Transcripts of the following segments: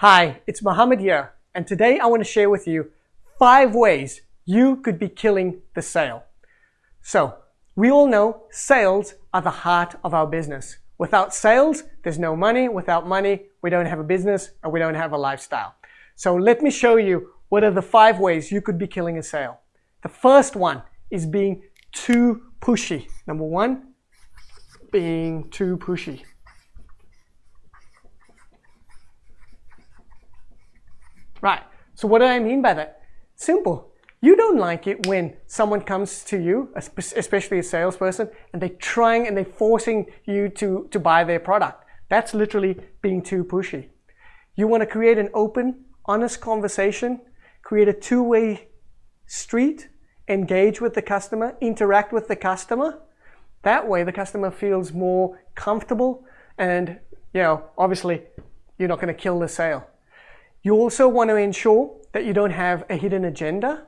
Hi, it's Mohammed here, and today I want to share with you five ways you could be killing the sale. So, we all know sales are the heart of our business. Without sales, there's no money. Without money, we don't have a business and we don't have a lifestyle. So let me show you what are the five ways you could be killing a sale. The first one is being too pushy. Number one, being too pushy. Right, so what do I mean by that? Simple. You don't like it when someone comes to you, especially a salesperson, and they're trying and they're forcing you to, to buy their product. That's literally being too pushy. You want to create an open, honest conversation, create a two-way street, engage with the customer, interact with the customer. That way the customer feels more comfortable and, you know, obviously you're not going to kill the sale. You also want to ensure that you don't have a hidden agenda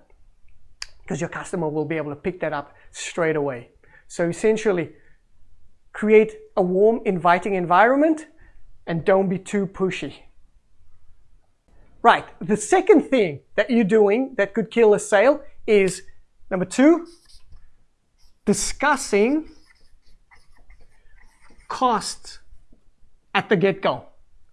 because your customer will be able to pick that up straight away. So essentially, create a warm, inviting environment and don't be too pushy. Right, the second thing that you're doing that could kill a sale is number two, discussing costs at the get-go,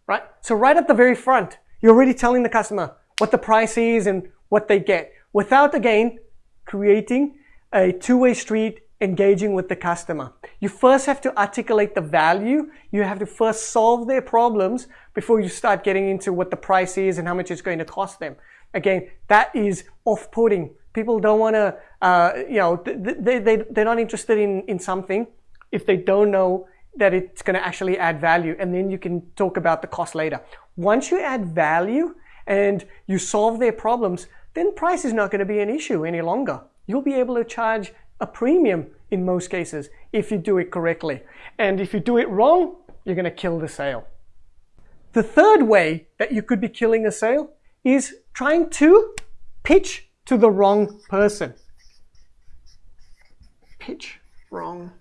right? So right at the very front, you're already telling the customer what the price is and what they get without, again, creating a two-way street engaging with the customer. You first have to articulate the value. You have to first solve their problems before you start getting into what the price is and how much it's going to cost them. Again, that is off-putting. People don't want to, uh, you know, they, they, they're not interested in, in something if they don't know that it's going to actually add value. And then you can talk about the cost later. Once you add value and you solve their problems, then price is not going to be an issue any longer. You'll be able to charge a premium in most cases if you do it correctly. And if you do it wrong, you're going to kill the sale. The third way that you could be killing a sale is trying to pitch to the wrong person. Pitch wrong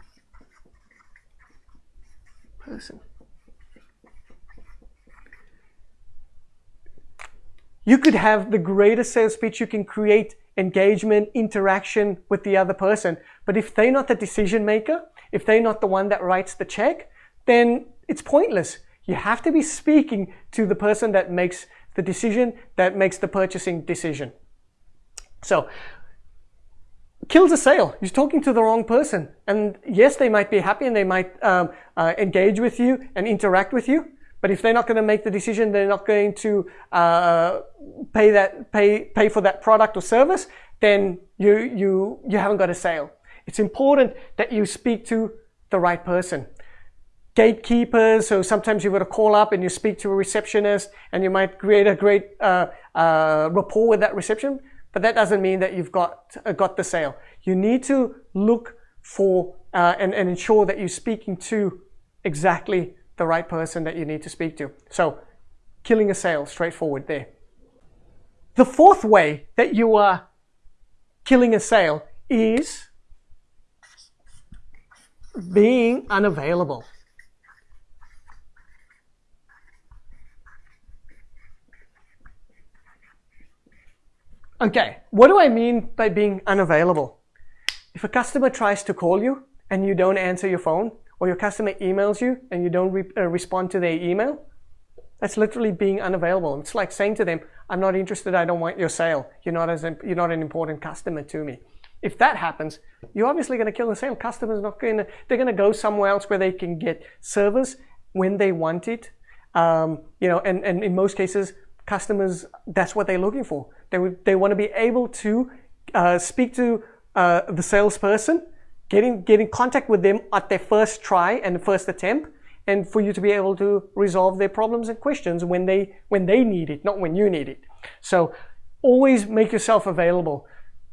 person. You could have the greatest sales pitch you can create engagement, interaction with the other person. But if they're not the decision maker, if they're not the one that writes the check, then it's pointless. You have to be speaking to the person that makes the decision, that makes the purchasing decision. So, kills a sale. You're talking to the wrong person. And yes, they might be happy and they might um, uh, engage with you and interact with you. But if they're not going to make the decision, they're not going to uh, pay that pay pay for that product or service, then you you you haven't got a sale. It's important that you speak to the right person. Gatekeepers, so sometimes you've got to call up and you speak to a receptionist and you might create a great uh, uh, rapport with that reception, but that doesn't mean that you've got, uh, got the sale. You need to look for uh, and, and ensure that you're speaking to exactly the right person that you need to speak to. So killing a sale, straightforward there. The fourth way that you are killing a sale is being unavailable. Okay, what do I mean by being unavailable? If a customer tries to call you and you don't answer your phone, or your customer emails you and you don't re uh, respond to their email, that's literally being unavailable. It's like saying to them, I'm not interested, I don't want your sale. You're not, as you're not an important customer to me. If that happens, you're obviously going to kill the sale. Customers not going to, they're going to go somewhere else where they can get service when they want it. Um, you know, and, and in most cases, customers, that's what they're looking for. They, they want to be able to uh, speak to uh, the salesperson get in, get in contact with them at their first try and first attempt and for you to be able to resolve their problems and questions when they when they need it not when you need it. So always make yourself available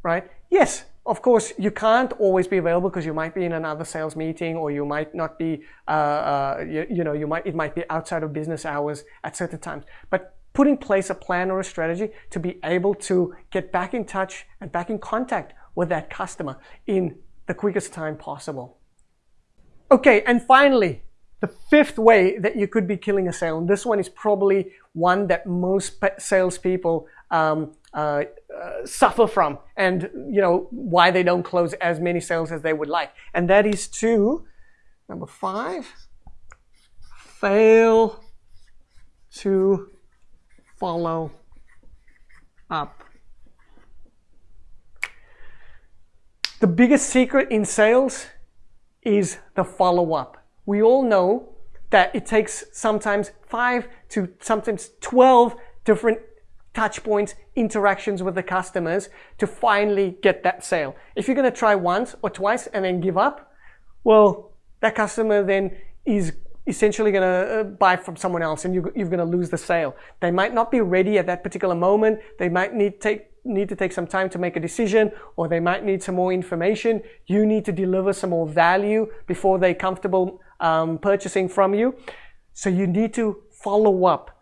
right? Yes of course you can't always be available because you might be in another sales meeting or you might not be uh, uh, you, you know you might it might be outside of business hours at certain times. But put in place a plan or a strategy to be able to get back in touch and back in contact with that customer in the quickest time possible. Okay, and finally, the fifth way that you could be killing a sale, and this one is probably one that most salespeople um, uh, uh, suffer from, and you know why they don't close as many sales as they would like, and that is to number five, fail to follow up. The biggest secret in sales is the follow up. We all know that it takes sometimes five to sometimes 12 different touch points, interactions with the customers to finally get that sale. If you're going to try once or twice and then give up, well, that customer then is essentially going to uh, buy from someone else and you, are going to lose the sale. They might not be ready at that particular moment. They might need to take need to take some time to make a decision or they might need some more information. You need to deliver some more value before they're comfortable um, purchasing from you. So you need to follow up.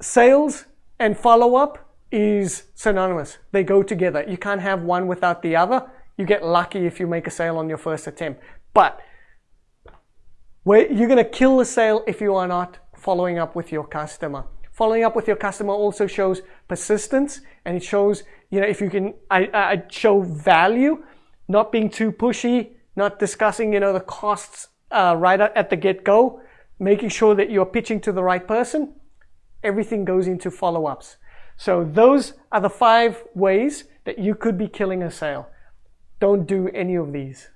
Sales and follow up is synonymous. They go together. You can't have one without the other. You get lucky if you make a sale on your first attempt. But you're going to kill the sale if you are not following up with your customer. Following up with your customer also shows persistence and it shows, you know, if you can I, I show value, not being too pushy, not discussing, you know, the costs uh, right at the get-go, making sure that you're pitching to the right person. Everything goes into follow-ups. So those are the five ways that you could be killing a sale. Don't do any of these.